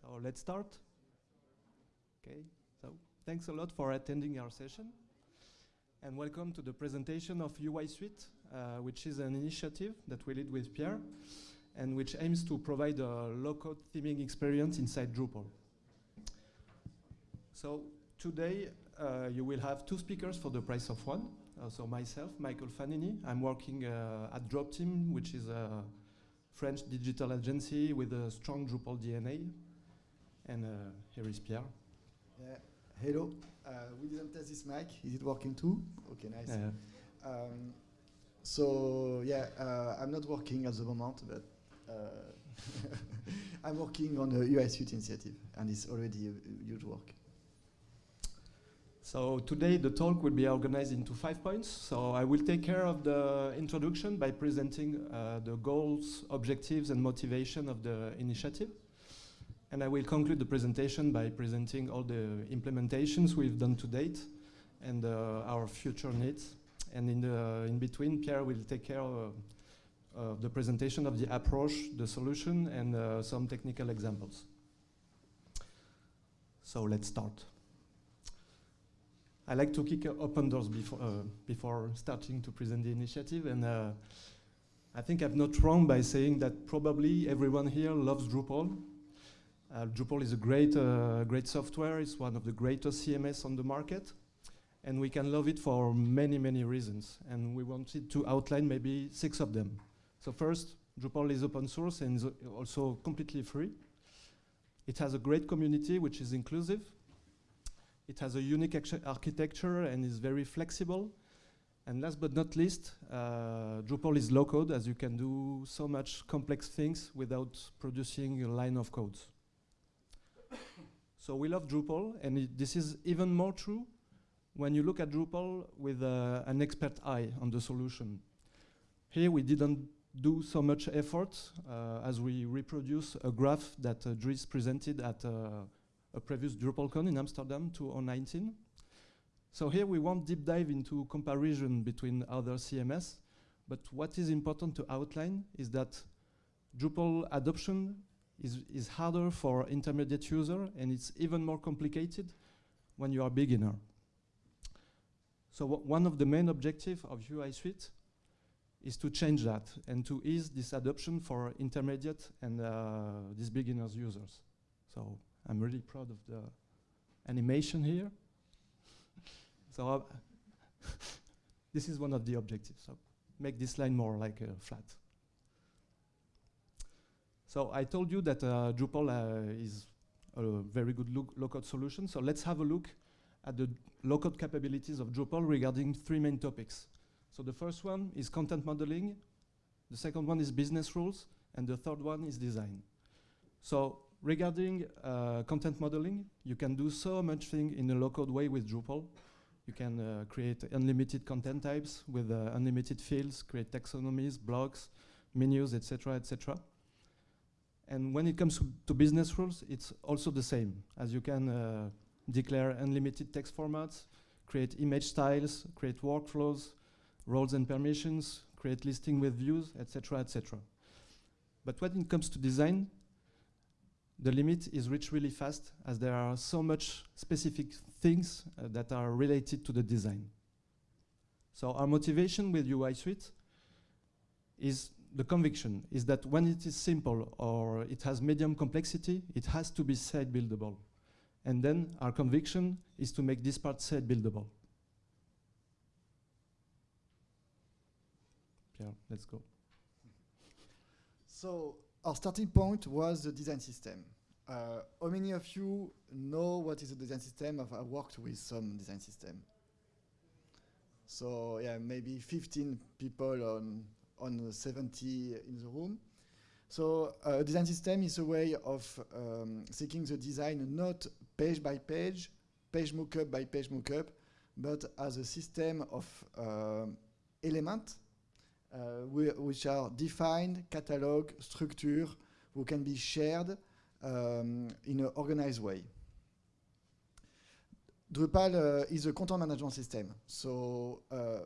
So let's start. Okay, so thanks a lot for attending our session. And welcome to the presentation of UI Suite, uh, which is an initiative that we lead with Pierre, and which aims to provide a low-code theming experience inside Drupal. So today, uh, you will have two speakers for the price of one. Uh, so myself, Michael Fanini, I'm working uh, at Drop Team, which is a French digital agency with a strong Drupal DNA. And uh, here is Pierre. Yeah. Hello. Uh, we didn't test this mic. Is it working too? Okay, nice. Um, so yeah, uh, I'm not working at the moment, but uh, I'm working on the UI Suite initiative, and it's already a, a huge work. So today the talk will be organized into five points. So I will take care of the introduction by presenting uh, the goals, objectives and motivation of the initiative. And I will conclude the presentation by presenting all the implementations we've done to date and uh, our future needs. And in, the, in between, Pierre will take care of uh, the presentation of the approach, the solution, and uh, some technical examples. So let's start. I like to kick open doors before, uh, before starting to present the initiative, and uh, I think I'm not wrong by saying that probably everyone here loves Drupal. Uh, Drupal is a great, uh, great software. It's one of the greatest CMS on the market, and we can love it for many, many reasons. And we wanted to outline maybe six of them. So first, Drupal is open source and is also completely free. It has a great community which is inclusive. It has a unique architecture and is very flexible. And last but not least, uh, Drupal is low code as you can do so much complex things without producing a line of code. So we love Drupal and this is even more true when you look at Drupal with uh, an expert eye on the solution. Here we didn't do so much effort uh, as we reproduce a graph that uh, Dries presented at uh, a previous DrupalCon in Amsterdam 2019. So here we won't deep dive into comparison between other CMS, but what is important to outline is that Drupal adoption is, is harder for intermediate user and it's even more complicated when you are beginner. So one of the main objectives of UI Suite is to change that and to ease this adoption for intermediate and uh, these beginners users. So I'm really proud of the animation here. so uh, this is one of the objectives. So make this line more like uh, flat. So I told you that uh, Drupal uh, is a very good low-code solution. So let's have a look at the low-code capabilities of Drupal regarding three main topics. So the first one is content modeling, the second one is business rules, and the third one is design. So regarding uh, content modeling, you can do so much thing in a low-code way with Drupal. You can uh, create unlimited content types with uh, unlimited fields, create taxonomies, blocks, menus, etc., etc. And when it comes to business rules, it's also the same, as you can uh, declare unlimited text formats, create image styles, create workflows, roles and permissions, create listing with views, etc., etc. But when it comes to design, the limit is reached really fast as there are so much specific things uh, that are related to the design. So our motivation with UI Suite is the conviction is that when it is simple or it has medium complexity, it has to be site buildable. And then our conviction is to make this part site buildable. Pierre, let's go. So our starting point was the design system. Uh, how many of you know what is a design system? I've, worked with some design system. So yeah, maybe 15 people on, on 70 in the room. So uh, a design system is a way of um, seeking the design not page by page, page mockup by page mockup, but as a system of um, elements uh, which are defined, catalog, structure, who can be shared um, in an organized way. Drupal uh, is a content management system, so uh,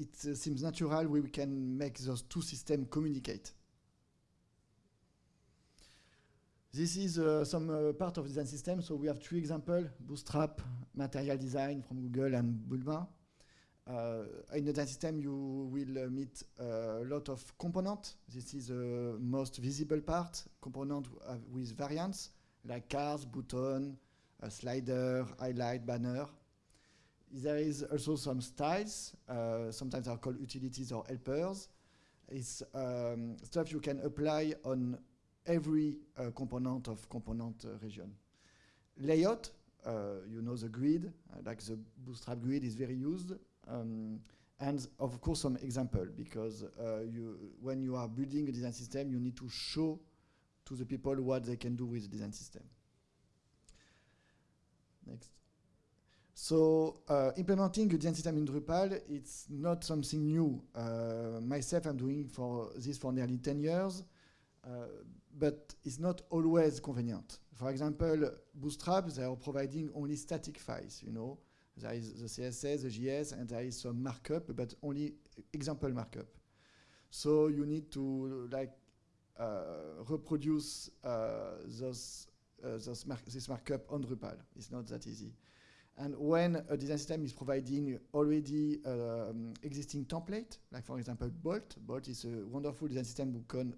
it uh, seems natural we can make those two systems communicate. This is uh, some uh, part of design system. So we have three examples, Bootstrap, Material Design from Google, and Bulma. Uh, in the design system, you will uh, meet a lot of components. This is the most visible part, component uh, with variants, like cars, button, slider, highlight, banner. There is also some styles. Uh, sometimes are called utilities or helpers. It's um, stuff you can apply on every uh, component of component uh, region. Layout, uh, you know the grid, uh, like the Bootstrap grid is very used. Um, and of course some example, because uh, you, when you are building a design system, you need to show to the people what they can do with the design system. Next. So uh, implementing a system in Drupal, it's not something new. Uh, myself, I'm doing for this for nearly 10 years, uh, but it's not always convenient. For example, Bootstrap, they are providing only static files, you know. There is the CSS, the JS, and there is some markup, but only example markup. So you need to like uh, reproduce uh, those, uh, those mar this markup on Drupal. It's not that easy. And when a design system is providing already um, existing template, like for example Bolt, Bolt is a wonderful design system who can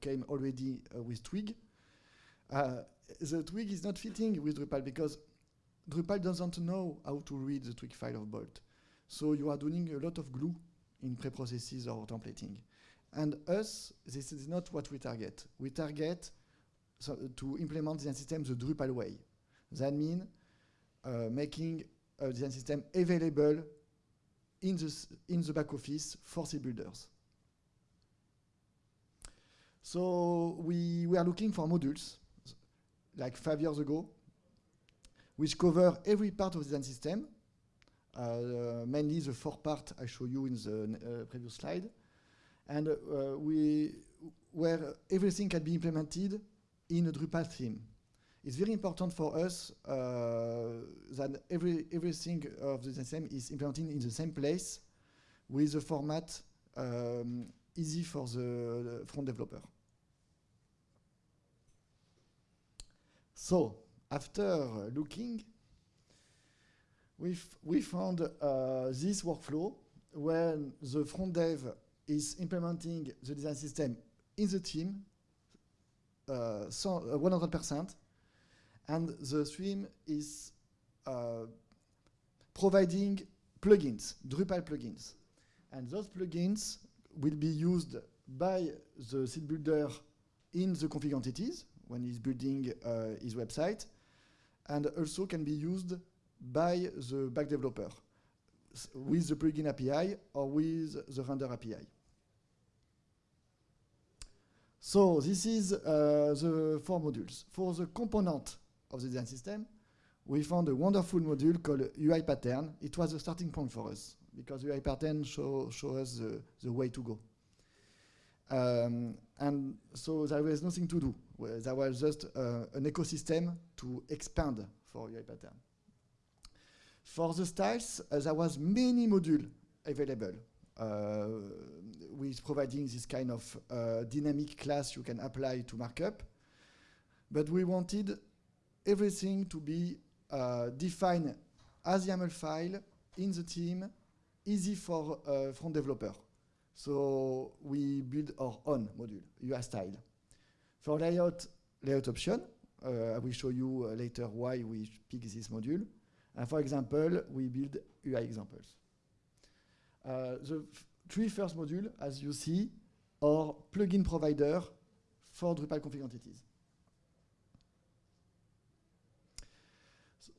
came already uh, with Twig. Uh, the Twig is not fitting with Drupal because Drupal doesn't know how to read the Twig file of Bolt. So you are doing a lot of glue in preprocesses or templating. And us, this is not what we target. We target so to implement design system the Drupal way. That means making a design system available in the, in the back office for site builders. So we, we are looking for modules, like five years ago, which cover every part of the design system, uh, mainly the four part I show you in the uh, previous slide, and uh, we, where everything can be implemented in a Drupal theme. It's very important for us uh, that every, everything of the system is implemented in the same place with a format um, easy for the front developer. So, after looking, we we found uh, this workflow when the front dev is implementing the design system in the theme, uh, so 100%, uh, and the stream is uh, providing plugins, Drupal plugins. And those plugins will be used by the site builder in the config entities when he's building uh, his website, and also can be used by the back developer with the plugin API or with the render API. So this is uh, the four modules. For the component of the design system, we found a wonderful module called UI pattern. It was a starting point for us because UI pattern show, show us the, the way to go. Um, and so there was nothing to do. There was just uh, an ecosystem to expand for UI pattern. For the styles, uh, there was many modules available uh, with providing this kind of uh, dynamic class you can apply to markup. But we wanted everything to be uh, defined as YAML file in the theme, easy for uh, front developer. So we build our own module, UI style. For layout, layout option, uh, I will show you uh, later why we pick this module. And for example, we build UI examples. Uh, the three first modules, as you see, are plugin provider for Drupal config entities.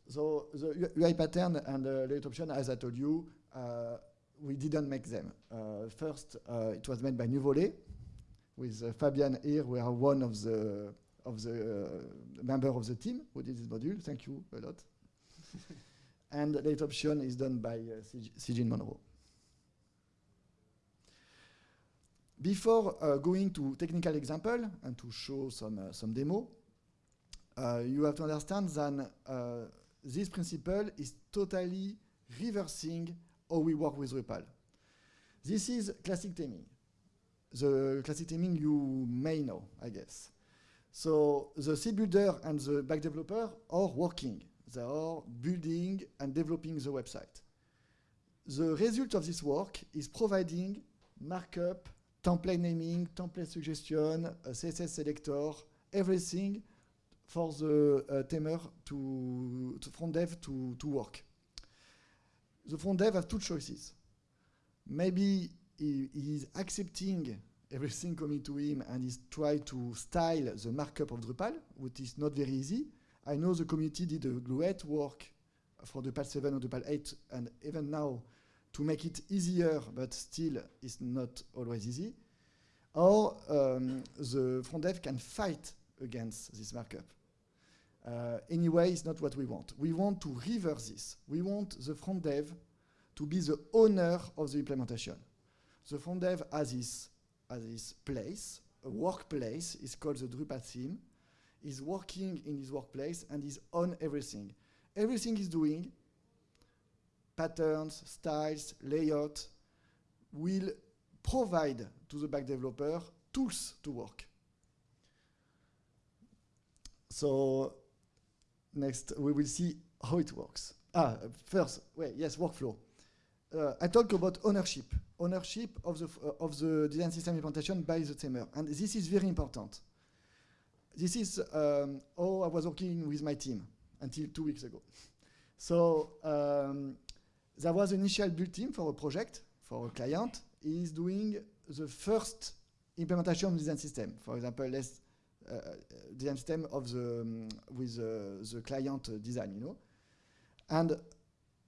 So the UI pattern and the layout option, as I told you, uh, we didn't make them. Uh, first, uh, it was made by Nuvole. With uh, Fabian here, we are one of the of the member of the team who did this module. Thank you a lot. and the layout option is done by uh, Monroe. Before uh, going to technical example and to show some, uh, some demo, uh, you have to understand that uh, this principle is totally reversing how we work with Drupal. This is classic theming. The classic theming you may know, I guess. So the site builder and the back developer are working. They are building and developing the website. The result of this work is providing markup, template naming, template suggestion, a CSS selector, everything for the uh, themer to, to front dev to, to work. The front dev has two choices. Maybe he, he is accepting everything coming to him and is trying to style the markup of Drupal, which is not very easy. I know the community did a great work for Drupal 7 or Drupal 8 and even now to make it easier, but still it's not always easy. Or um, the front dev can fight against this markup. Uh, anyway, it's not what we want. We want to reverse this. We want the front dev to be the owner of the implementation. The front dev has this, has this place, a workplace, it's called the Drupal theme. is working in his workplace and is on everything. Everything he's doing, patterns, styles, layout, will provide to the back developer tools to work. So next we will see how it works. Ah, first, wait, yes, workflow. Uh, I talk about ownership, ownership of the uh, of the design system implementation by the themer, and this is very important. This is um, how I was working with my team until two weeks ago. So um, there was an initial build team for a project for a client. Is doing the first implementation of the design system. For example, let's uh, design system of the um, with uh, the client design, you know. And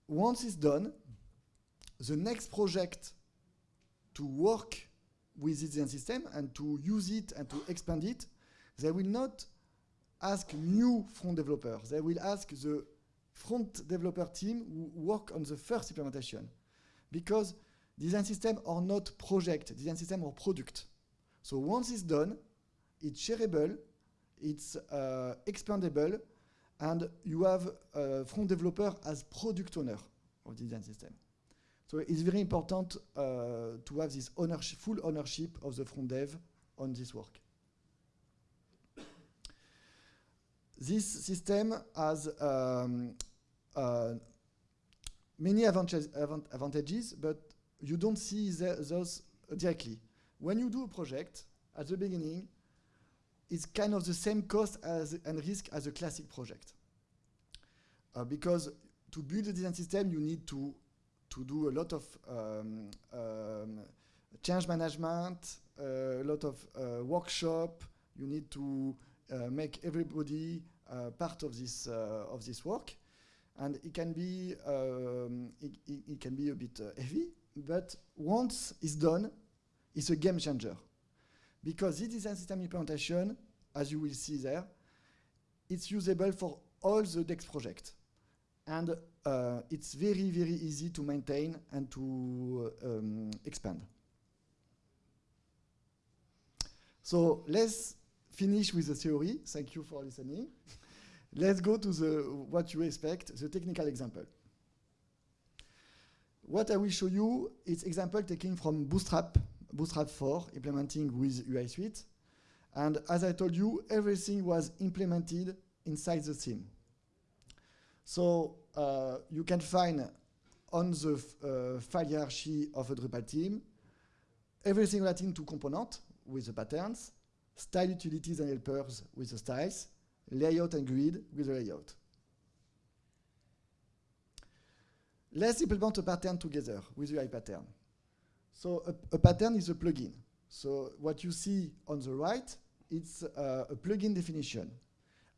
once it's done, the next project to work with this design system and to use it and to expand it, they will not ask new front developers. They will ask the front developer team who work on the first implementation. Because design system are not project, design system are product. So once it's done, it's shareable, it's uh, expandable, and you have a front developer as product owner of the design system. So it's very important uh, to have this ownership, full ownership of the front dev on this work. This system has um, uh, many advantages, advantages, but you don't see those directly. When you do a project, at the beginning, it's kind of the same cost as and risk as a classic project. Uh, because to build a design system, you need to to do a lot of um, um, change management, uh, a lot of uh, workshop. You need to uh, make everybody uh, part of this uh, of this work, and it can be um, it, it, it, can be a bit heavy. But once it's done, it's a game changer because this design system implementation, as you will see there, it's usable for all the DEX projects. And uh, it's very, very easy to maintain and to uh, um, expand. So let's finish with the theory. Thank you for listening. let's go to the what you expect, the technical example. What I will show you is example taken from Bootstrap Bootstrap 4 implementing with UI Suite. And as I told you, everything was implemented inside the theme. So uh, you can find on the uh, file hierarchy of a Drupal theme everything relating to component with the patterns, style utilities and helpers with the styles, layout and grid with the layout. Let's implement a pattern together with UI pattern. So a, a, pattern is a plugin. So what you see on the right, it's uh, a plugin definition.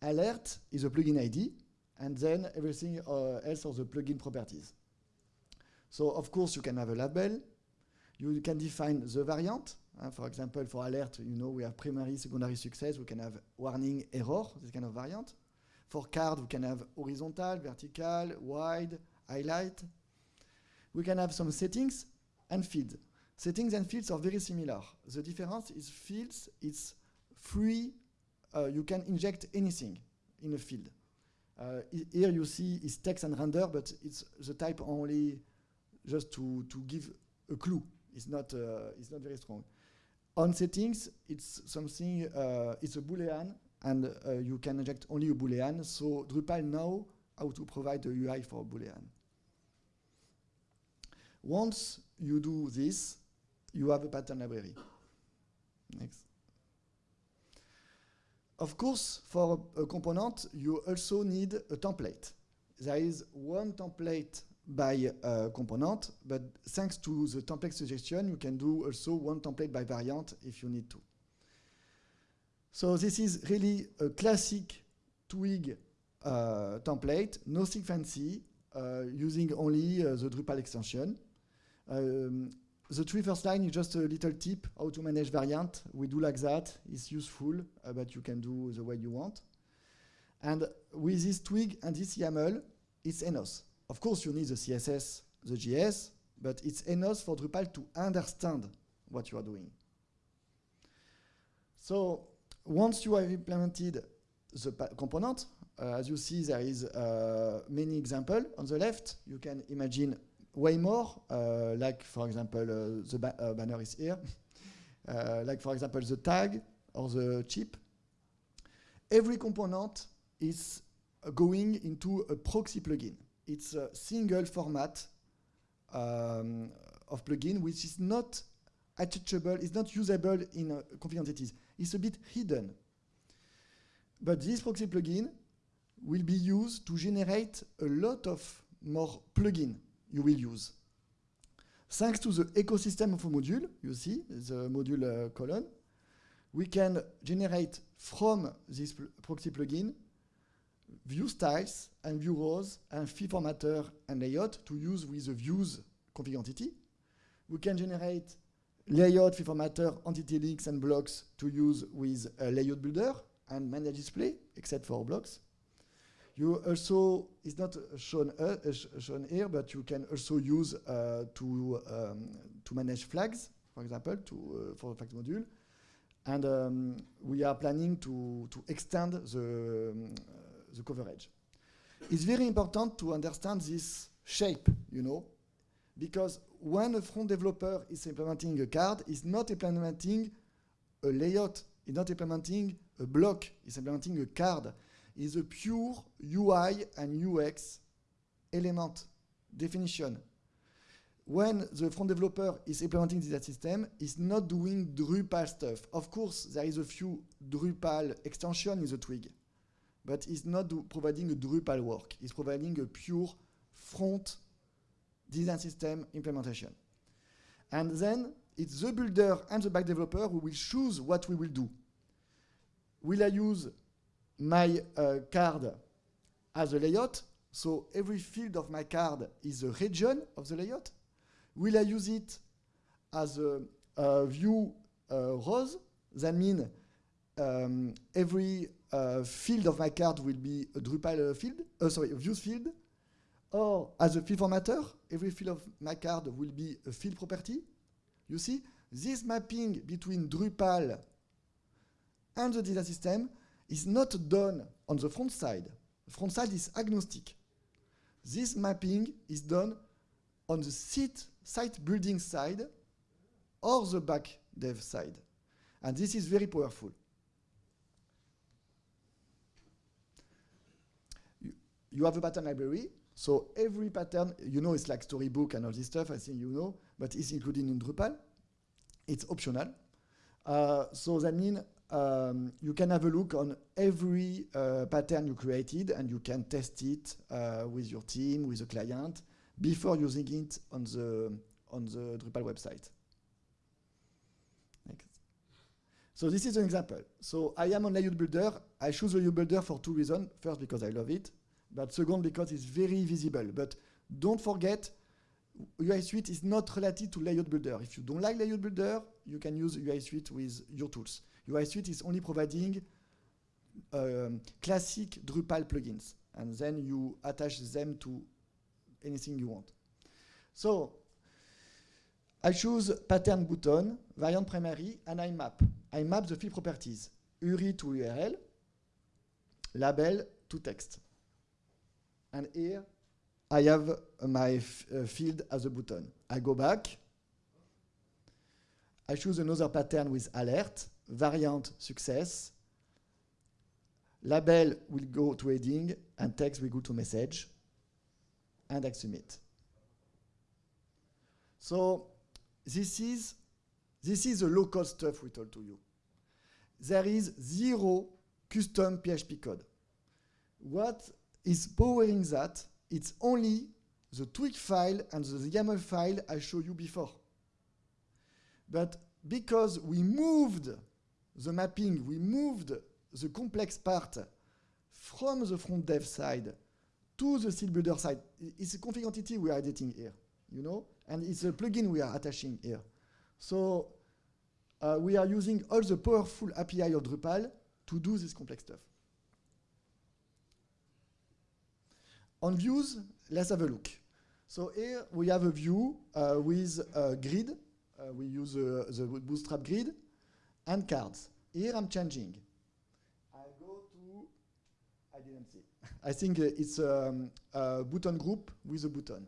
Alert is a plugin ID, and then everything uh, else are the plugin properties. So of course you can have a label. You can define the variant. Uh, for example, for alert, you know we have primary, secondary success. We can have warning, error, this kind of variant. For card, we can have horizontal, vertical, wide, highlight. We can have some settings and feed. Settings and fields are very similar. The difference is fields, it's free, uh, you can inject anything in a field. Uh, here you see it's text and render, but it's the type only just to, to give a clue. It's not, uh, it's not very strong. On settings, it's something, uh, it's a boolean, and uh, you can inject only a Boolean. So Drupal know how to provide the UI for Boolean. Once you do this, you have a pattern library. Next. Of course, for a, a component, you also need a template. There is one template by uh, component, but thanks to the template suggestion, you can do also one template by variant if you need to. So this is really a classic Twig uh, template, nothing fancy, uh, using only uh, the Drupal extension. Um, the three first line is just a little tip how to manage variant. We do like that. It's useful, uh, but you can do the way you want. And with this twig and this YAML, it's enough. Of course, you need the CSS, the JS, but it's enough for Drupal to understand what you are doing. So once you have implemented the component, uh, as you see, there is uh, many examples on the left. You can imagine way more, uh, like for example, uh, the ba uh, banner is here, like for example, the tag or the chip. Every component is going into a proxy plugin. It's a single format um, of plugin which is not attachable, is not usable in uh, config entities. It's a bit hidden. But this proxy plugin will be used to generate a lot of more plugin you will use. Thanks to the ecosystem of a module, you see, the module uh, column, we can generate from this pl proxy plugin view styles and view rows and field formatter and layout to use with the views config entity. We can generate layout, field formatter, entity links and blocks to use with a layout builder and manage display, except for blocks. You also, it's not shown, uh, sh shown here, but you can also use uh, to, um, to manage flags, for example, to, uh, for the flags module. And um, we are planning to, to extend the, um, the coverage. It's very important to understand this shape, you know, because when a front developer is implementing a card, it's not implementing a layout, it's not implementing a block, it's implementing a card is a pure UI and UX element definition. When the front developer is implementing this system, it's not doing Drupal stuff. Of course, there is a few Drupal extension in the twig, but it's not providing a Drupal work. It's providing a pure front design system implementation. And then it's the builder and the back developer who will choose what we will do. Will I use my uh, card as a layout. So every field of my card is a region of the layout. Will I use it as a, a view uh, rows? That means um, every uh, field of my card will be a Drupal field, uh, sorry, a views field. Or as a field formatter, every field of my card will be a field property. You see, this mapping between Drupal and the design system is not done on the front side. The front side is agnostic. This mapping is done on the site, site building side or the back dev side. And this is very powerful. You, you have a pattern library, so every pattern, you know it's like storybook and all this stuff, I think you know, but it's included in Drupal. It's optional. Uh, so that means um, you can have a look on every uh, pattern you created and you can test it uh, with your team, with a client, before using it on the, on the Drupal website. So this is an example. So I am on Layout Builder. I choose Layout Builder for two reasons. First, because I love it, but second, because it's very visible. But don't forget, UI Suite is not related to Layout Builder. If you don't like Layout Builder, you can use UI Suite with your tools. UI Suite is only providing um, classic Drupal plugins, and then you attach them to anything you want. So I choose pattern button, variant primary, and I map. I map the field properties, URI to URL, label to text. And here I have my uh, field as a button. I go back. I choose another pattern with alert, variant success, Label will go to heading, and text will go to message, and submit. So this is this is the low-code stuff we told to you. There is zero custom PHP code. What is powering that? It's only the Twig file and the YAML file I showed you before. But because we moved the mapping, we moved the complex part from the front dev side to the style builder side. It's a config entity we are editing here, you know, and it's a plugin we are attaching here. So uh, we are using all the powerful API of Drupal to do this complex stuff. On views, let's have a look. So here we have a view uh, with a grid. Uh, we use uh, the Bootstrap grid and cards. Here I'm changing. I go to, I didn't see. I think uh, it's um, a button group with a button.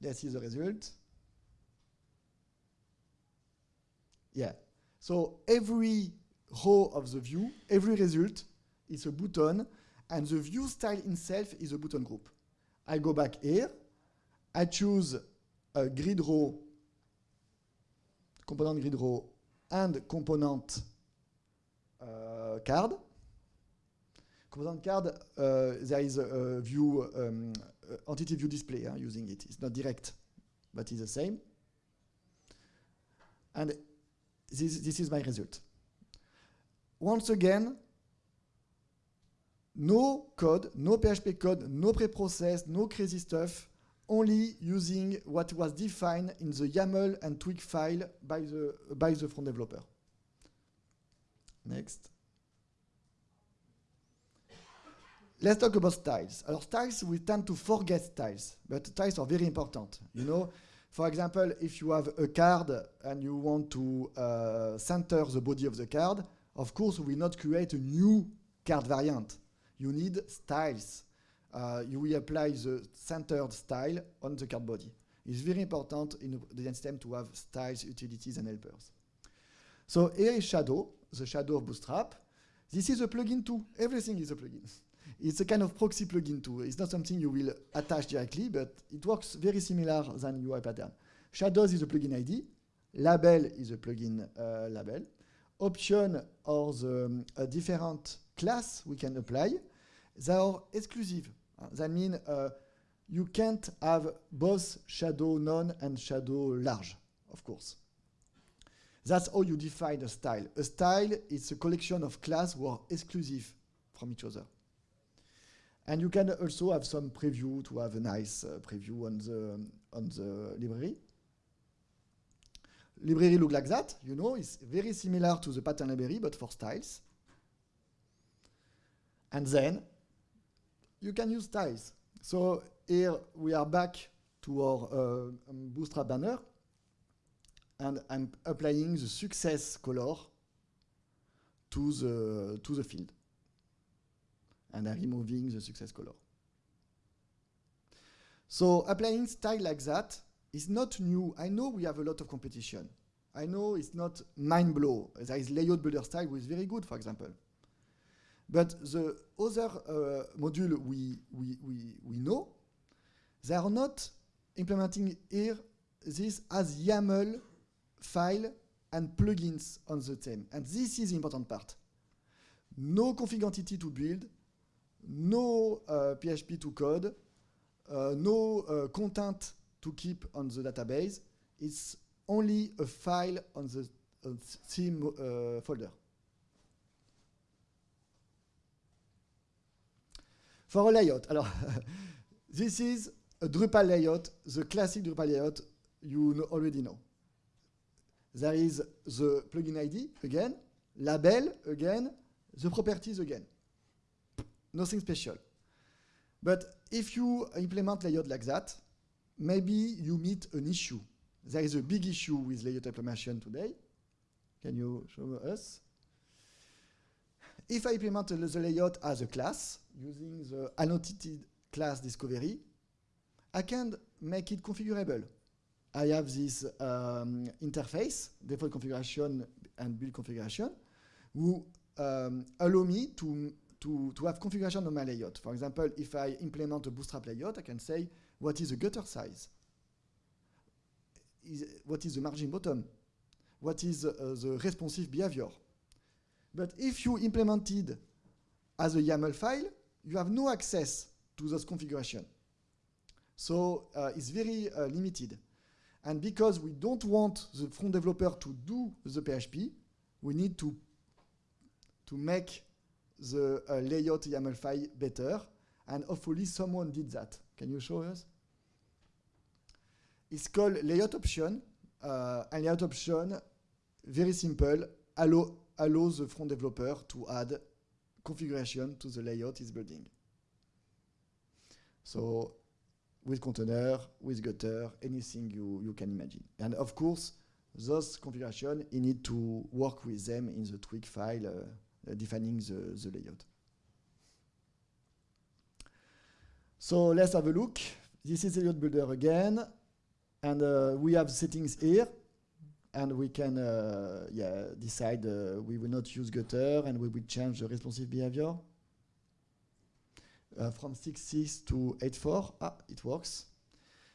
This is the result. Yeah. So every row of the view, every result is a button, and the view style itself is a button group. I go back here, I choose a grid row, component grid row, and component uh, card. Component card, uh, there is a, view, um, uh, entity view display uh, using it. It's not direct, but it's the same. And this, this is my result. Once again, no code, no PHP code, no pre-process, no crazy stuff, only using what was defined in the YAML and Twig file by the, by the front developer. Next. Let's talk about styles. Our styles, we tend to forget styles, but styles are very important. You know, for example, if you have a card and you want to uh, center the body of the card, of course, we will not create a new card variant. You need styles. Uh, you will apply the centered style on the card body. It's very important in the design system to have styles, utilities, and helpers. So here is Shadow, the Shadow of Bootstrap. This is a plugin too. Everything is a plugin. It's a kind of proxy plugin too. It's not something you will attach directly, but it works very similar than UI pattern. Shadows is a plugin ID. Label is a plugin uh, label. Option or the um, different class we can apply. They are exclusive. Uh, that means uh, you can't have both shadow none and shadow large, of course. That's how you define a style. A style is a collection of class who are exclusive from each other. And you can also have some preview to have a nice uh, preview on the, on the library. Library look like that, you know, it's very similar to the pattern library, but for styles. And then you can use styles. So here we are back to our uh, um, Bootstrap banner, and I'm applying the success color to the, to the field and I'm removing the success color. So applying style like that is not new. I know we have a lot of competition. I know it's not mind blow. There is layout builder style which is very good, for example. But the other uh, module we, we, we, we know, they are not implementing here this as YAML file and plugins on the theme. And this is the important part. No config entity to build, no uh, PHP to code, uh, no uh, content to keep on the database. It's only a file on the theme uh, folder. For a layout, alors, this is a Drupal layout, the classic Drupal layout you know already know. There is the plugin ID again, label again, the properties again nothing special. But if you implement layout like that, maybe you meet an issue. There is a big issue with layout implementation today. Can you show us? If I implement the layout as a class, using the annotated class discovery, I can make it configurable. I have this um, interface, default configuration and build configuration, who um, allow me to, to, to have configuration on my layout. For example, if I implement a bootstrap layout, I can say, what is the gutter size? Is, what is the margin bottom? What is uh, the responsive behavior? But if you implemented as a YAML file, you have no access to those configuration. So uh, it's very uh, limited. And because we don't want the front developer to do the PHP, we need to, to make the uh, layout YAML file better. And hopefully someone did that. Can you show us? It's called layout option. Uh, and layout option, very simple, allow, allows the front developer to add configuration to the layout is building. So with container, with gutter, anything you, you can imagine. And of course, those configuration, you need to work with them in the Twig file uh, uh, defining the, the layout. So let's have a look. This is the layout builder again. And uh, we have settings here. And we can uh, yeah, decide uh, we will not use gutter and we will change the responsive behavior. Uh, from 6.6 to 8.4. Ah, it works.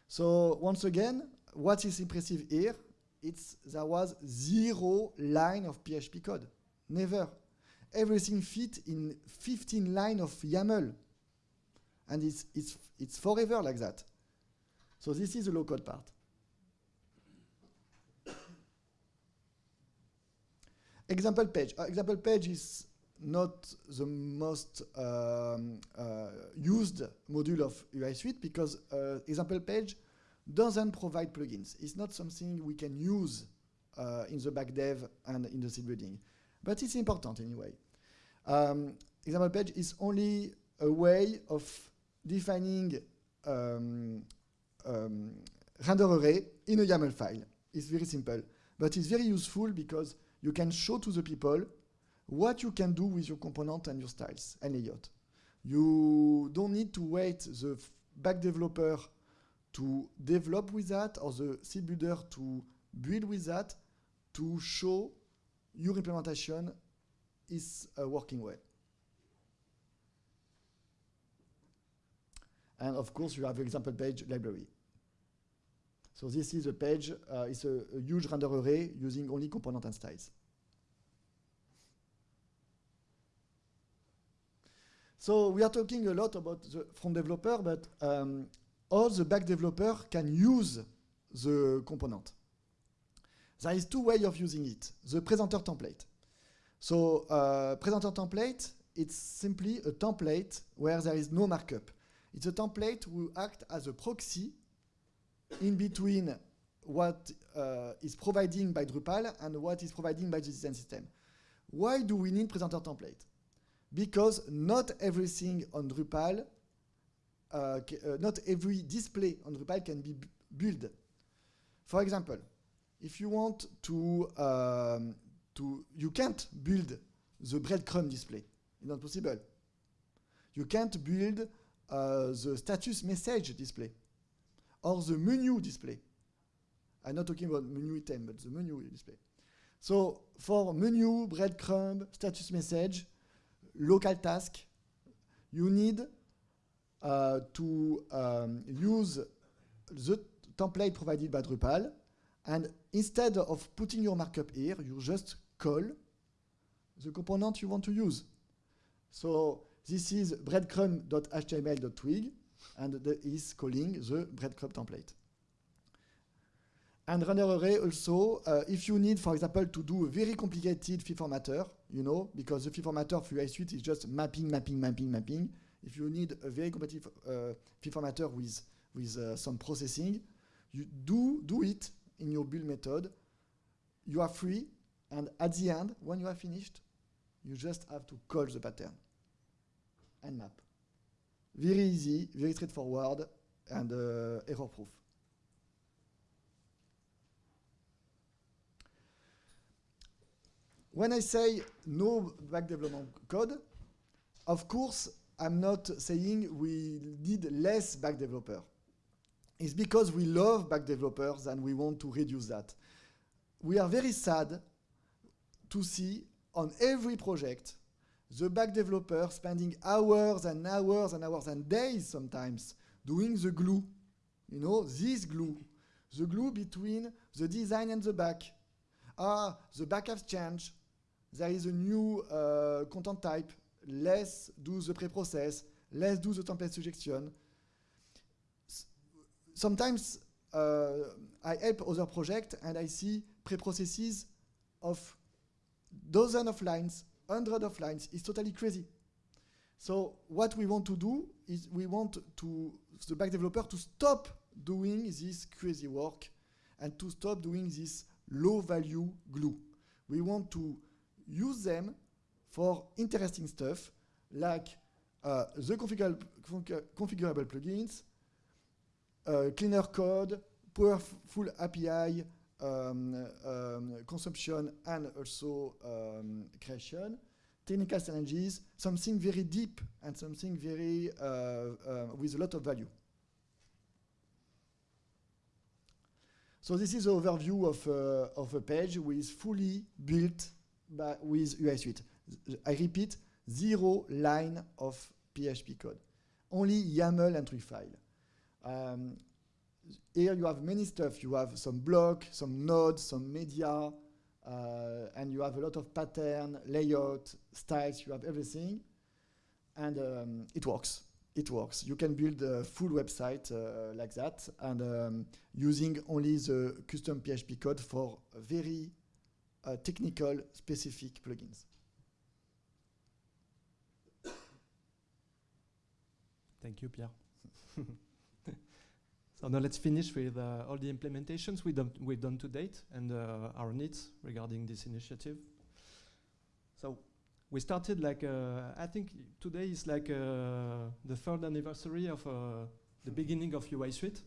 So once again, what is impressive here? It's there was zero line of PHP code. Never. Everything fit in 15 line of YAML. And it's, it's, it's forever like that. So this is the low code part. Example page. Uh, example page is not the most um, uh, used module of UI Suite because uh, example page doesn't provide plugins. It's not something we can use uh, in the back dev and in the site building. But it's important anyway. Um, example page is only a way of defining um, um, render array in a YAML file. It's very simple, but it's very useful because you can show to the people what you can do with your component and your styles and layout. You don't need to wait the back developer to develop with that or the site builder to build with that to show your implementation is uh, working well. And of course, you have example page library. So this is a page, uh, it's a, a huge render array using only component and styles. So we are talking a lot about the front developer, but um, all the back developer can use the component. There is two ways of using it. The presenter template. So uh, presenter template, it's simply a template where there is no markup. It's a template who act as a proxy in between what uh, is providing by Drupal and what is providing by the design system. Why do we need presenter template? Because not everything on Drupal, uh, uh, not every display on Drupal can be built. For example, if you want to, um, to, you can't build the breadcrumb display. It's not possible. You can't build uh, the status message display or the menu display. I'm not talking about menu item, but the menu display. So for menu, breadcrumb, status message, local task, you need uh, to um, use the template provided by Drupal, and instead of putting your markup here, you just call the component you want to use. So this is breadcrumb.html.twig, and is calling the breadcrumb template. And render array also, uh, if you need, for example, to do a very complicated field formatter, you know, because the field formatter for UI Suite is just mapping, mapping, mapping, mapping. If you need a very competitive uh, field formatter with, with uh, some processing, you do, do it in your build method. You are free, and at the end, when you are finished, you just have to call the pattern and map. Very easy, very straightforward, and uh, error-proof. When I say no back development code, of course, I'm not saying we need less back developer. It's because we love back developers and we want to reduce that. We are very sad to see on every project, the back developer spending hours and hours and hours and days sometimes doing the glue. You know, this glue. The glue between the design and the back. Ah, the back has changed. There is a new uh, content type. Let's do the pre-process. Let's do the template suggestion. S sometimes uh, I help other projects and I see pre-processes of dozens of lines, hundred of lines. It's totally crazy. So what we want to do is we want to the back developer to stop doing this crazy work and to stop doing this low value glue. We want to use them for interesting stuff like uh, the configurable, configurable plugins, uh, cleaner code, powerful API, consumption and also um, creation, technical challenges, something very deep and something very uh, uh, with a lot of value. So this is the overview of, uh, of a page with fully built by, with UI Suite. I repeat, zero line of PHP code. Only YAML entry file. Um, here you have many stuff. You have some block, some nodes, some media, uh, and you have a lot of pattern, layout, styles. You have everything, and um, it works. It works. You can build a full website uh, like that, and um, using only the custom PHP code for very uh, technical, specific plugins. Thank you, Pierre. so now let's finish with uh, all the implementations we done, we've done to date and uh, our needs regarding this initiative. So we started like, uh, I think today is like uh, the third anniversary of uh, the beginning of UI Suite.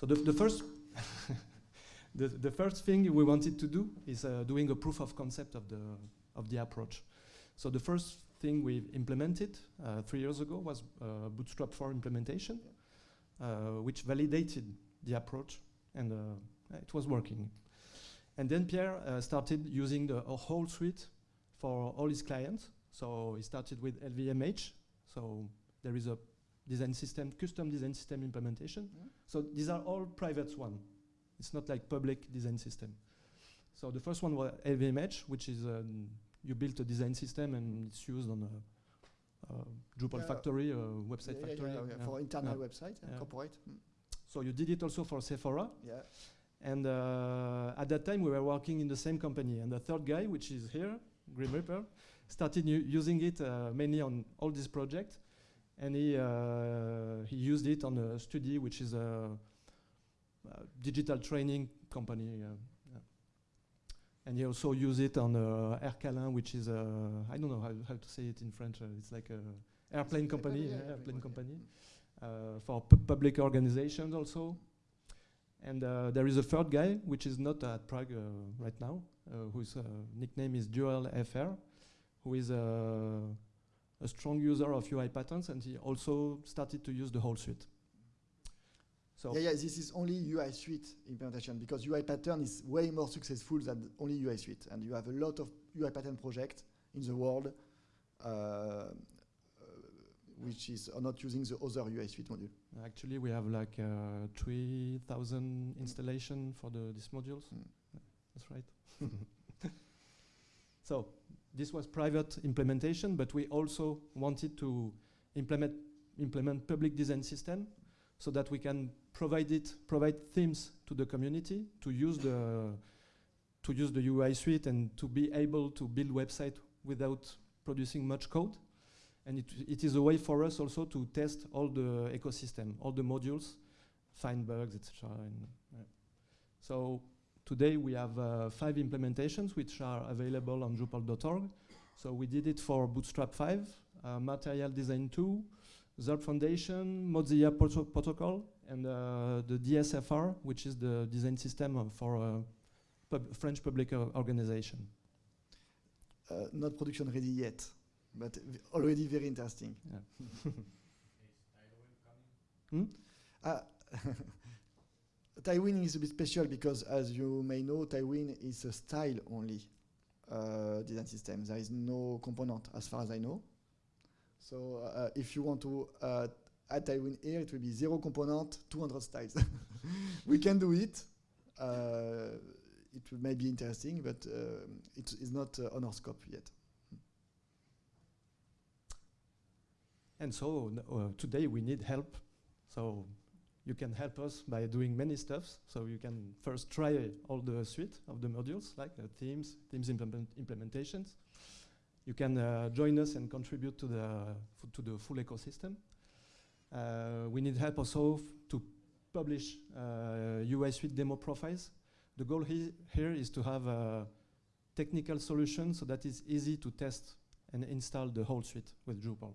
So the, the first the, the first thing we wanted to do is uh, doing a proof of concept of the, of the approach. So the first thing we implemented three years ago was Bootstrap 4 implementation, uh, which validated the approach and uh, it was working. And then Pierre uh, started using the whole suite for all his clients. So he started with LVMH. So there is a design system, custom design system implementation. Yeah. So these are all private one. It's not like public design system. So the first one was LVMH, which is um, you built a design system and it's used on Drupal Yeah. factory, website Yeah, factory. yeah. For internal website, and Yeah. corporate. Mm. So you did it also for Sephora. Yeah. And uh, at that time, we were working in the same company. And the third guy, which is here, Grimreaper, started using it uh, mainly on all these projects. And he, uh, he used it on a study, which is a, a digital training company. Uh. And he also used it on uh, Aircalin, which is a, I don't know how, how to say it in French. Uh, it's like a airplane company, yeah, airplane company, uh, for pu- public organizations also. And uh, there is a third guy, which is not at Prague uh, right now, uh, whose uh, nickname is Dual FR, who is uh, a strong user of UI patterns, and he also started to use the whole suite. So Yeah, yeah, this is only UI Suite implementation because UI pattern is way more successful than only UI Suite. And you have a lot of UI pattern projects in the world uh, uh, which is are not using the other UI Suite module. actually, we have like uh, 3,000 installation for the these modules. Mm. That's right. so this was private implementation, but we also wanted to implement implement public design system so that we can provide it provide themes to the community to use the to use the UI suite and to be able to build website without producing much code. And it, it is a way for us also to test all the ecosystem, all the modules, find bugs, etc. Yeah. So today we have uh, five implementations which are available on Drupal.org. So we did it for Bootstrap 5, uh, Material Design 2, Zurb Foundation, Mozilla proto Protocol, and uh, the DSFR, which is the design system for uh, pub French public uh, organization. Uh, not production ready yet, but already very interesting. Yeah. Uh, Tailwind is a bit special because, as you may know, Tailwind is a style only. Uh, design system. There is no component as far as I know. So uh, if you want to uh, add Tailwind here, it will be zero component, 200 styles. we can do it. Uh, it may be interesting, but uh, it is not uh, on our scope yet. And so uh, today we need help. So you can help us by doing many stuffs. So you can first try all the suite of the modules, like themes, themes implement implementations. You can uh, join us and contribute to the to the full ecosystem. Uh, we need help also to publish uh, UI suite demo profiles. The goal he here is to have a technical solution so that it's easy to test and install the whole suite with Drupal.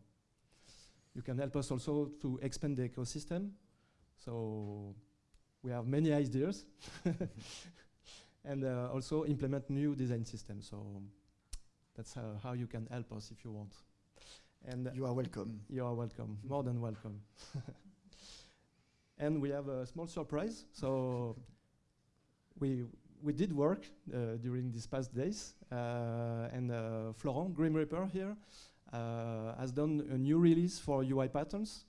You can help us also to expand the ecosystem. So we have many ideas and uh, also implement new design systems. So that's uh, how you can help us if you want. And You are welcome. you are welcome, more than welcome. and we have a small surprise. So we we did work uh, during these past days, uh, and uh, Florent Grimreaper here uh, has done a new release for UI patterns,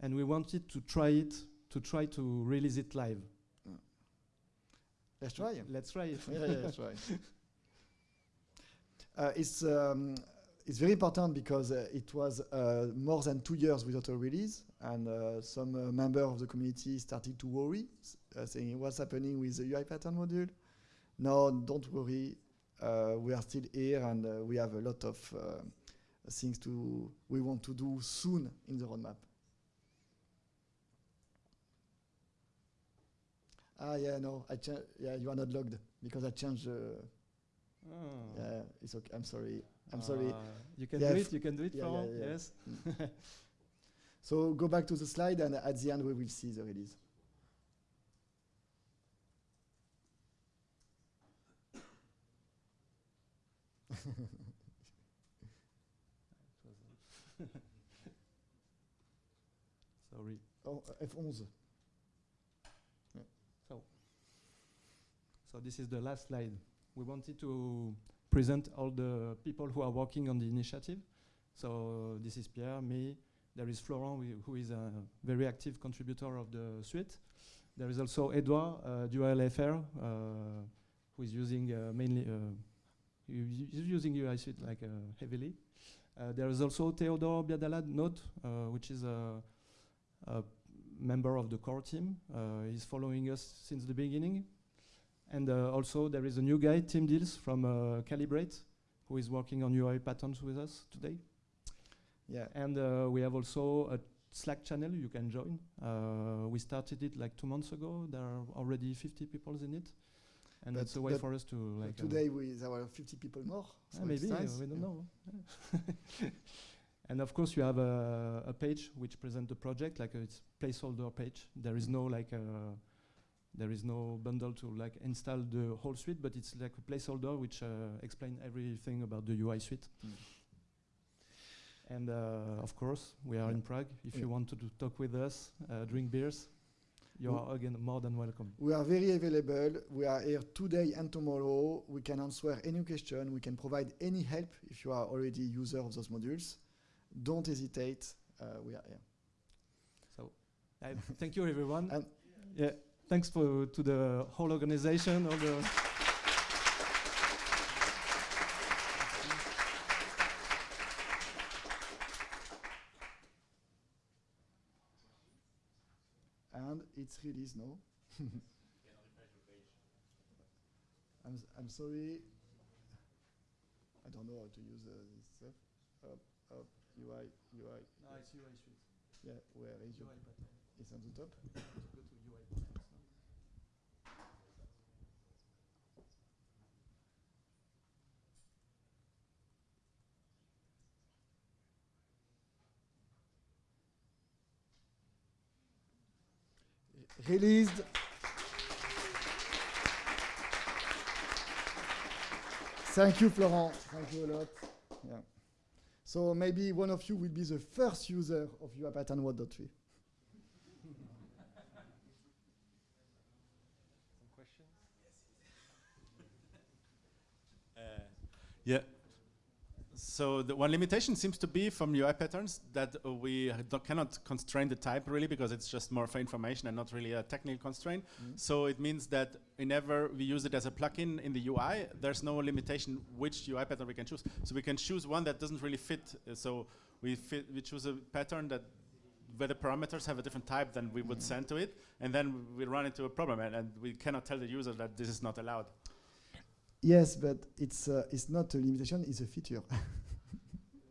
and we wanted to try it to try to release it live. Let's try. Let's try it. yeah, yeah, that's right. Uh, it's um, it's very important because uh, it was uh, more than two years without a release, and some uh, member of the community started to worry, saying what's happening with the UI pattern module. No, don't worry. We are still here, and we have a lot of things to we want to do soon in the roadmap. Ah, yeah, no, I yeah, you are not logged because I changed. Uh, Oh. yeah, it's okay. I'm sorry. I'm sorry. Uh, you can Yeah, do it. You can do it, yeah, Florent. yeah. Yes. So go back to the slide, and at the end we will see the release. Sorry. Oh, uh, F11. So this is the last slide. We wanted to present all the people who are working on the initiative. So this is Pierre, me. There is Florent, who is a very active contributor of the suite. There is also Edouard, uh, Dual FR, uh, who is using uh, mainly uh, using UI suite like uh, heavily. Uh, there is also Theodore Biadalad Note, uh, which is a, a member of the core team. He's following us since the beginning. And uh, also there is a new guy, Tim Diels from uh, Calibrate, who is working on UI patterns with us today. Yeah. And uh, we have also a Slack channel you can join. Uh, we started it like two months ago. There are already 50 people in it. And that's a way for us to like... today we there were 50 people more. so it's maybe, nice. we don't Yeah. know. and of course you have a, a page which presents the project, like a it's placeholder page. There is no like uh, there is no bundle to like install the whole suite, but it's like a placeholder which uh, explain everything about the UI suite. Mm. And uh, of course, we are Yeah. in Prague. If Yeah. you want to do talk with us, uh, drink beers, you are again more than welcome. We are very available. We are here today and tomorrow. We can answer any question. We can provide any help if you are already user of those modules. Don't hesitate. Uh, we are here. So, I thank you everyone. And- yeah, thanks for to the whole organization, all the. and it's released now. I'm, s- I'm sorry. I don't know how to use uh, this stuff. Up, up, UI, UI. No, it's UI suite. Yeah, where is your? UI pattern. It's on the top. Go to UI patterns now. Released. Thank you, Florent. Thank you a lot. Yeah. So maybe one of you will be the first user of UI pattern 1.3. Uh, yeah, So the one limitation seems to be from UI patterns that uh, we cannot constrain the type really because it's just more for information and not really a technical constraint. Mm. So it means that whenever we use it as a plugin in the UI, there's no limitation which UI pattern we can choose. So we can choose one that doesn't really fit. Uh, so we fit, we choose a pattern that where the parameters have a different type than we would send to it, and then we run into a problem, and, and we cannot tell the user that this is not allowed. Yes, but it's uh, it's not a limitation; it's a feature.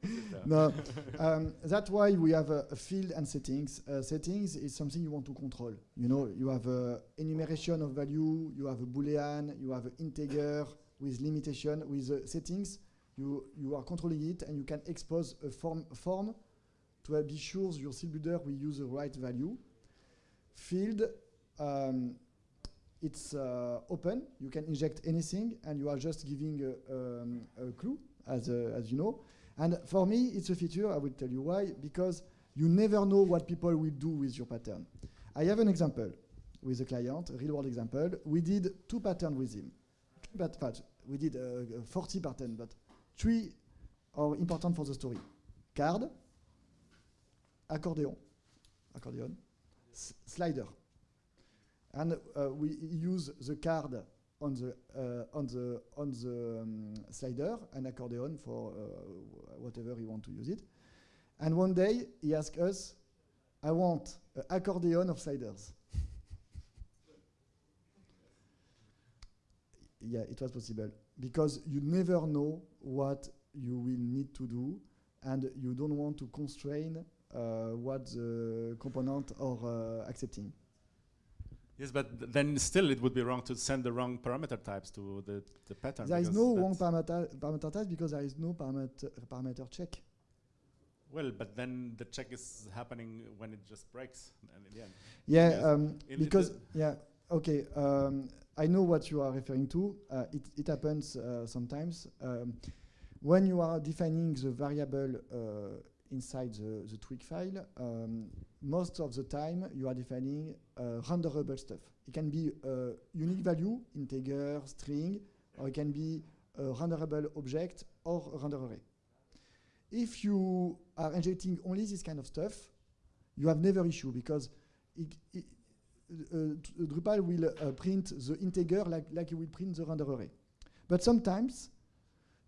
no, um, that's why we have a, a field and settings. Uh, settings is something you want to control. You know, you have a enumeration of value, you have a boolean, you have an integer with limitation. With uh, settings, you you are controlling it, and you can expose a form form to be sure your site builder will use the right value. Field. Um, it's uh, open. You can inject anything, and you are just giving a, um, a clue, as, uh, as you know. And for me, it's a feature. I will tell you why. Because you never know what people will do with your pattern. I have an example with a client, a real-world example. We did two patterns with him. But, but we did uh, 40 patterns, but three are important for the story. Card, accordion, accordion, slider and uh, we use the card on the uh, on the on the um, slider and accordion for uh, whatever you want to use it. And one day he asked us, "I want an accordion of sliders." yeah, it was possible because you never know what you will need to do, and you don't want to constrain uh, what the component are uh, accepting. Yes, but th- then still it would be wrong to send the wrong parameter types to the, the pattern. There is no wrong parameter, parameter type because there is no parameter, parameter check. Well, but then the check is happening when it just breaks. And in the end, Yeah, Yes. um, because yeah, okay. Um, I know what you are referring to. Uh, it it happens uh, sometimes um, when you are defining the variable uh, inside the the twig file. Um, most of the time, you are defining renderable stuff. It can be unique value, integer, string, or it can be a renderable object or a render array. If you are injecting only this kind of stuff, you have never issue because it, it, uh, Drupal will uh, print the integer like, like you will print the render array. But sometimes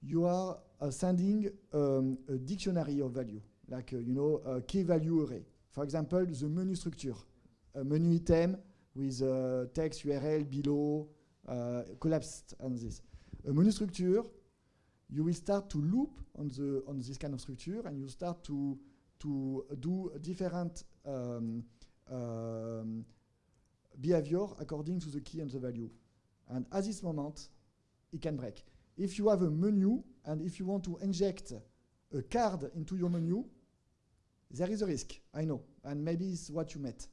you are uh, sending um, a dictionary of value, like uh, you know a key value array. For example, the menu structure, a menu item with uh, text URL below, uh, collapsed and this. A menu structure, you will start to loop on the on this kind of structure, and you start to to do different um, um, behavior according to the key and the value. And at this moment, it can break. If you have a menu and if you want to inject a card into your menu, there is a risk, I know, and maybe it's what you met.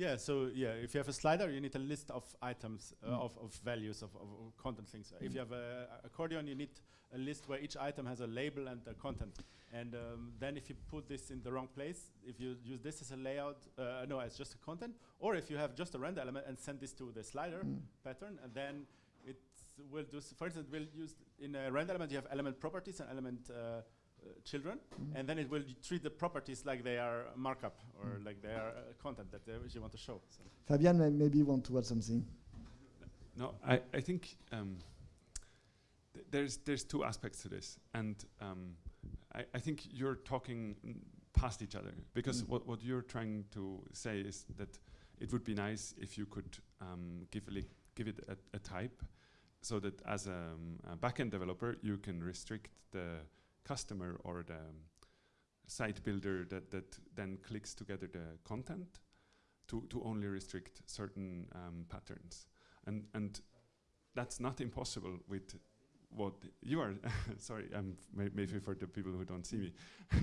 Yeah. So yeah, if you have a slider, you need a list of items uh, Mm. of, of values of, of, content things. If Mm. you have a, accordion, you need a list where each item has a label and a content. And um, then if you put this in the wrong place, if you use this as a layout, uh, no, as just a content, or if you have just a render element and send this to the slider Mm. pattern, and then it will do. s- For instance, we'll use in a render element you have element properties and element uh, children, Mm. and then it will treat the properties like they are markup or Mm. like they are uh, content that they you want to show. So. Fabian may maybe want to add something. No, I, I think um, th- there's there's two aspects to this, and um, I, I think you're talking past each other because Mm. what what you're trying to say is that it would be nice if you could um, give a li- give it a, a type, so that as a, um, a backend developer you can restrict the customer or the site builder that that then clicks together the content to to only restrict certain um, patterns. And and that's not impossible with what you are sorry um may- maybe for the people who don't see me.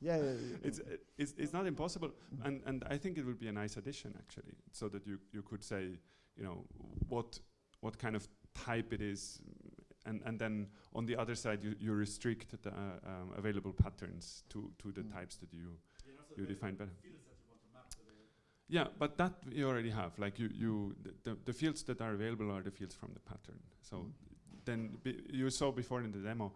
Yeah, yeah, it's, uh, it's it's not impossible and and i think it would be a nice addition actually so that you you could say you know what what kind of type it is and and then on the other side you, you restrict the uh, um, available patterns to to the Mm. types that you you define better yeah, but that you already have. Like you, you the, the, the fields that are available are the fields from the pattern. So Mm. then you saw before in the demo,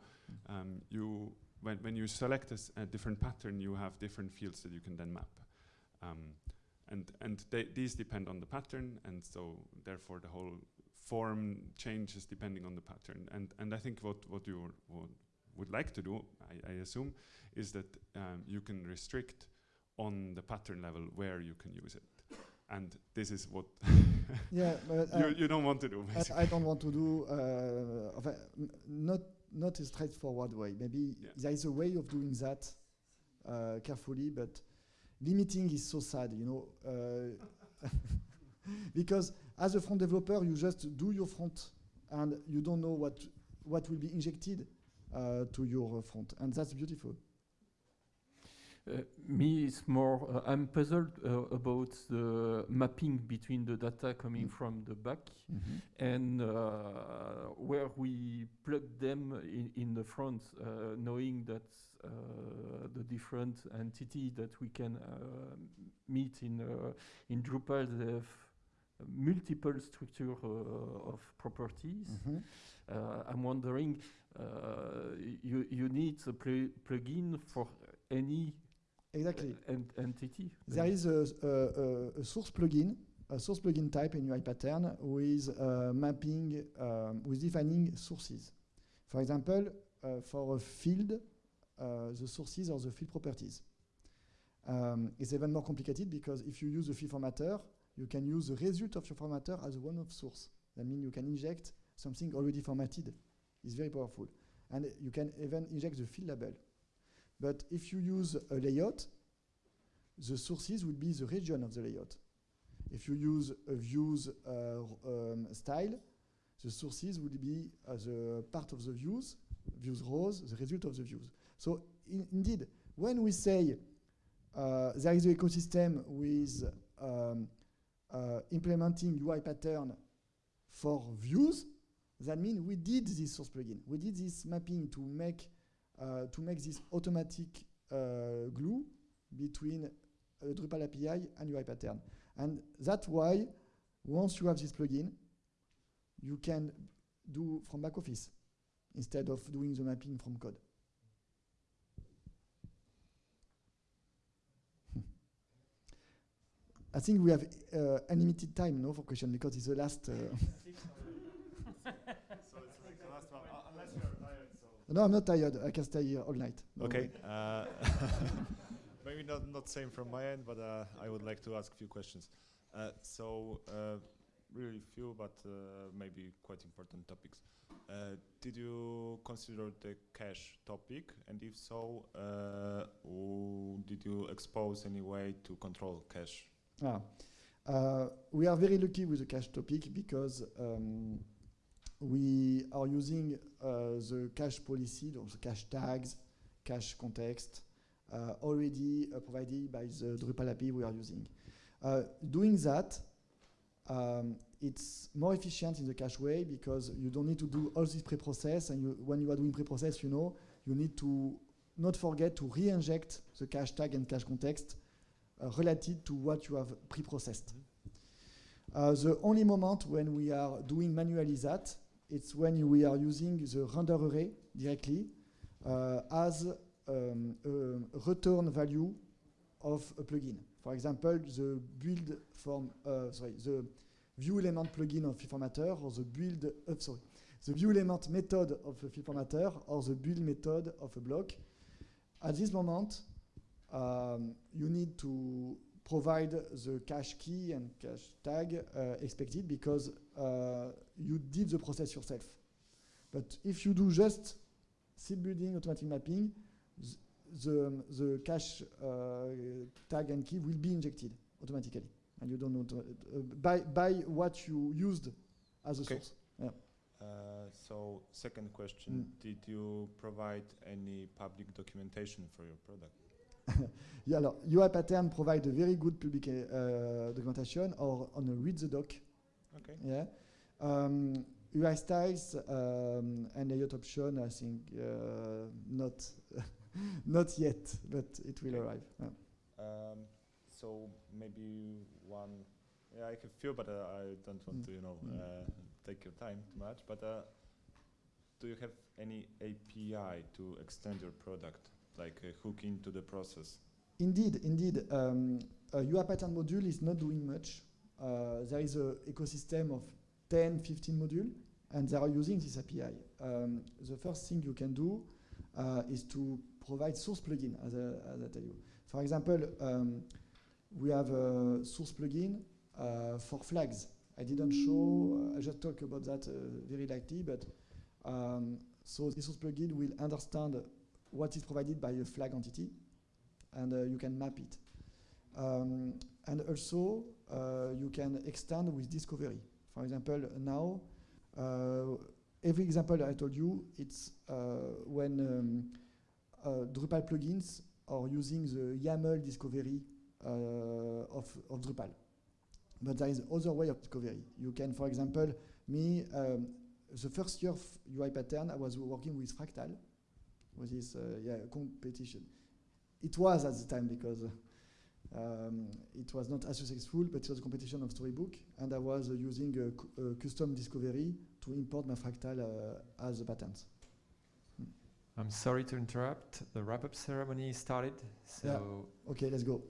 um, you when when you select a, s- a different pattern, you have different fields that you can then map, um, and and they, these depend on the pattern, and so therefore the whole form changes depending on the pattern. And and I think what what you would, would like to do, I, I assume, is that um, you can restrict on the pattern level where you can use it, and this is what Yeah, but you, uh, you don't want to do. I-. I don't want to do uh, of a- n- not not a straightforward way. Maybe Yeah. there is a way of doing that uh, carefully, but limiting is so sad, you know, uh, because as a front developer, you just do your front, and you don't know what what will be injected uh, to your uh, front, and that's beautiful. Uh, me, it's more. Uh, I'm puzzled uh, about the mapping between the data coming Mm. from the back and uh, where we plug them in, in the front, uh, knowing that uh, the different entity that we can uh, meet in uh, in Drupal they have multiple structure uh, of properties. Mhm. Uh, I'm wondering, uh, you you need a pl plugin for any Exactly. en- entity. There is a, a, a- a source plugin, a source plugin type in UI pattern with uh, mapping, um, with defining sources. For example, uh, for a field, uh, the sources are the field properties. Um, it's even more complicated because if you use the field formatter, you can use the result of your formatter as a one of source. That means you can inject something already formatted. It's very powerful. And you can even inject the field label. But if you use a layout, the sources will be the region of the layout. If you use a views uh, um, style, the sources will be uh, the part of the views, views rows, the result of the views. So in- indeed, when we say uh, there is an ecosystem with um, implementing UI pattern for views, that means we did this source plugin. We did this mapping to make uh, to make this automatic uh, glue between uh, Drupal API and UI pattern. And that's why once you have this plugin, you can do from back office instead of doing the mapping from code. I think we have uh, unlimited time, no, for question because it's the last. Uh, no, I'm not tired. I can stay here all night. No Okay. uh, Maybe not not same from my end, but uh, I would like to ask a few questions. Uh, So, uh, really few, but uh, maybe quite important topics. Uh, Did you consider the cache topic? And if so, uh, did you expose any way to control cache? Ah. Uh, we are very lucky with the cache topic because um, we are using uh, the cache policy, the cache tags, cache context, uh, already uh, provided by the Drupal API we are using. Uh, doing that, um, it's more efficient in the cache way because you don't need to do all this pre-process and you, when you are doing pre-process, you know, you need to not forget to re-inject the cache tag and cache context related to what you have pre-processed. Uh, the only moment when we are doing manually that, it's when we are using the render array directly uh, as um, a return value of a plugin. For example, the build form, uh, sorry, the view element plugin of formatter or the build, uh, sorry, the view element method of a formatter or the build method of a block. At this moment, um, you need to provide the cache key and cache tag uh, expected because uh, you did the process yourself. But if you do just site building automatic mapping, the, the cache uh, tag and key will be injected automatically. And you don't know to, uh, by, by what you used as a Okay. source. Uh, So, second question, did you provide any public documentation for your product? Yeah, alors, UI pattern provide a very good public uh, documentation or on a read the doc. Okay. Yeah. Um, UI styles um, and layout option, I think uh, not not yet, but it will arrive. Yeah. Um, so maybe one, yeah, I have feel, but uh, I don't want Mm. to, you know, Mm. uh, take your time too much. But uh, do you have any API to extend your product, like uh, hook into the process? Indeed, indeed. Um, a UI pattern module is not doing much. Uh, there is an ecosystem of 10, 15 modules, and they are using this API. Um, the first thing you can do uh, is to provide source plugin, as I, as I tell you. For example, um, we have a source plugin uh, for flags. I didn't show, uh, I just talked about that uh, very lightly, but um, so this source plugin will understand what is provided by a flag entity, and uh, you can map it. Um, and also, uh, you can extend with discovery. For example, now, uh, every example I told you, it's uh, when um, uh, Drupal plugins are using the YAML discovery of, of Drupal. But there is other way of discovery. You can, for example, me, um, the first year of UI pattern, I was working with Fractal, with this uh, yeah, competition. It was at the time because um, it was not as successful, but it was a competition of Storybook, and I was uh, using cu- a custom discovery to import my Fractal uh, as a pattern. I'm sorry to interrupt. The wrap-up ceremony started, so Okay, let's go.